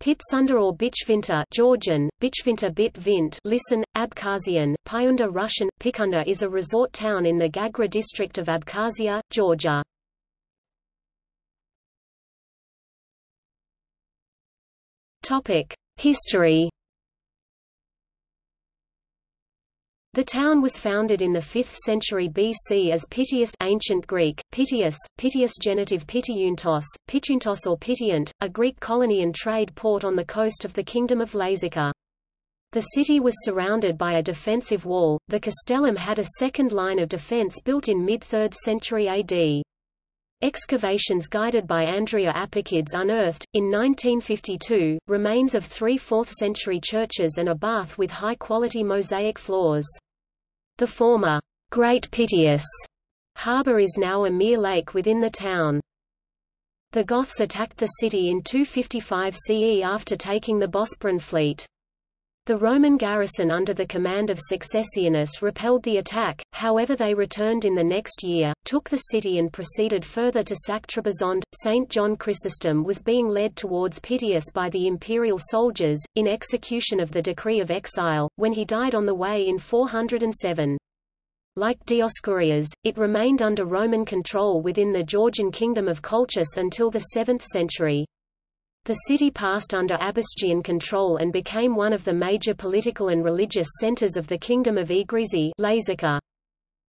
Pitsunda or Bichvinta Georgian, Bichvinta Bit Vint listen, Abkhazian, Pyunda Russian, Pikunda is a resort town in the Gagra district of Abkhazia, Georgia. History The town was founded in the 5th century BC as Pitius ancient Greek, Pitius, Pitius genitive Pitiuntos, Pitiuntos or Pitiant, a Greek colony and trade port on the coast of the Kingdom of Lazica. The city was surrounded by a defensive wall. The castellum had a second line of defense built in mid-3rd century AD. Excavations guided by Andria Apakidze unearthed, in 1952, remains of three 4th-century churches and a bath with high-quality mosaic floors. The former, Great Pitius, harbour is now a mere lake within the town. The Goths attacked the city in 255 CE after taking the Bosporan fleet. The Roman garrison under the command of Successianus repelled the attack, however they returned in the next year, took the city and proceeded further to sack Trebizond. Saint John Chrysostom was being led towards Pitius by the imperial soldiers, in execution of the decree of exile, when he died on the way in 407. Like Dioscurias, it remained under Roman control within the Georgian kingdom of Colchis until the 7th century. The city passed under Abasgian control and became one of the major political and religious centers of the Kingdom of Egrisi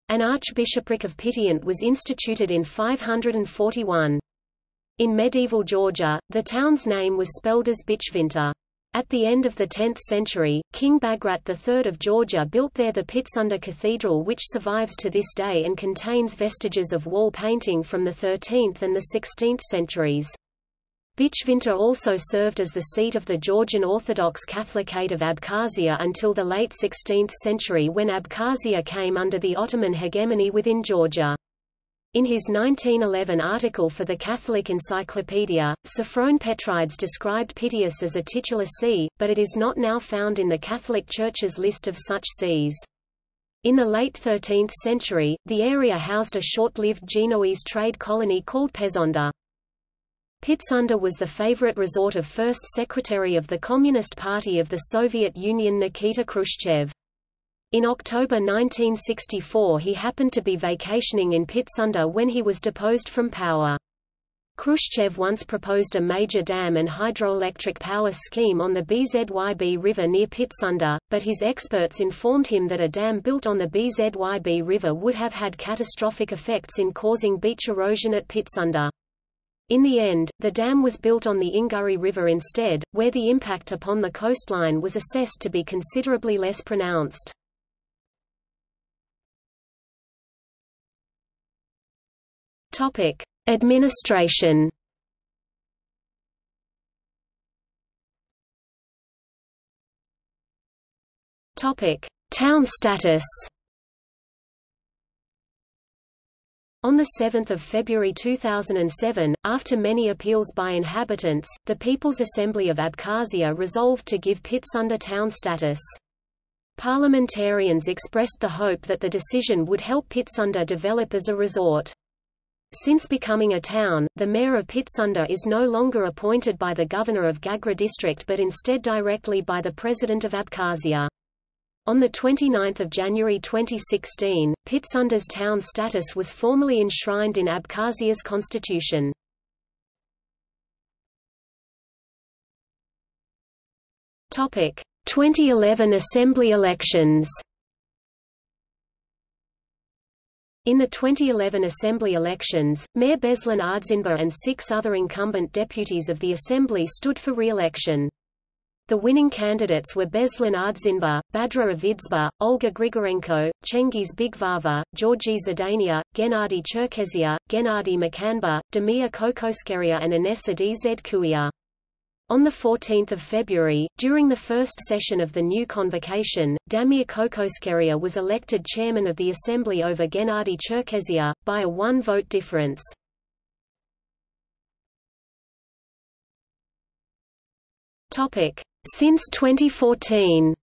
An archbishopric of Pitiant was instituted in 541. In medieval Georgia, the town's name was spelled as Bichvinta. At the end of the 10th century, King Bagrat III of Georgia built there the Pitsunda Cathedral which survives to this day and contains vestiges of wall painting from the 13th and the 16th centuries. Bichvinta also served as the seat of the Georgian Orthodox Catholicate of Abkhazia until the late 16th century when Abkhazia came under the Ottoman hegemony within Georgia. In his 1911 article for the Catholic Encyclopedia, Sophron Petrides described Pitius as a titular see, but it is not now found in the Catholic Church's list of such sees. In the late 13th century, the area housed a short-lived Genoese trade colony called Pezonda. Pitsunda was the favorite resort of first secretary of the Communist Party of the Soviet Union Nikita Khrushchev. In October 1964 he happened to be vacationing in Pitsunda when he was deposed from power. Khrushchev once proposed a major dam and hydroelectric power scheme on the BZYB River near Pitsunda, but his experts informed him that a dam built on the BZYB River would have had catastrophic effects in causing beach erosion at Pitsunda. In the end, the dam was built on the Inguri River instead, where the impact upon the coastline was assessed to be considerably less pronounced. Topic: Administration. Topic: Town status. On 7 February 2007, after many appeals by inhabitants, the People's Assembly of Abkhazia resolved to give Pitsunda town status. Parliamentarians expressed the hope that the decision would help Pitsunda develop as a resort. Since becoming a town, the mayor of Pitsunda is no longer appointed by the governor of Gagra district but instead directly by the president of Abkhazia. On 29 January 2016, Pitsunda's town status was formally enshrined in Abkhazia's constitution. Topic: 2011 Assembly elections. In the 2011 Assembly elections, Mayor Beslan Ardzinba and six other incumbent deputies of the Assembly stood for re-election. The winning candidates were Beslan Ardzinba, Badra Avidzba, Olga Grigorenko, Chengiz Bigvava, Georgi Zadania, Gennady Cherkezia, Gennady Makanba, Damir Kokoskeria and Inessa Dzkuia. On 14 February, during the first session of the new convocation, Damir Kokoskeria was elected chairman of the Assembly over Gennady Cherkezia, by a one-vote difference. Topic. Since 2014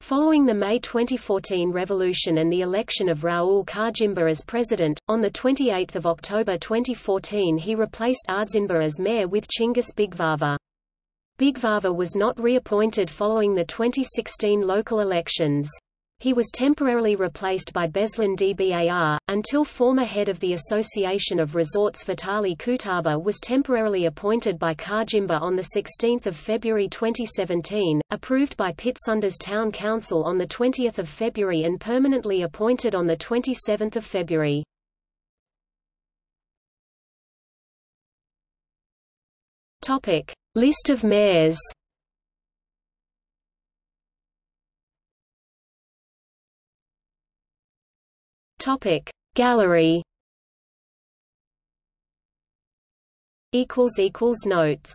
Following the May 2014 revolution and the election of Raul Khajimba as president, on 28 October 2014 he replaced Ardzinba as mayor with Chinggis Bigvava. Bigvava was not reappointed following the 2016 local elections. He was temporarily replaced by Beslan Dbar, until former head of the Association of Resorts Vitali Kutaba was temporarily appointed by Khajimba on 16 February 2017, approved by Pitsundas Town Council on 20 February and permanently appointed on 27 February. List of mayors Topic Gallery. Equals equals notes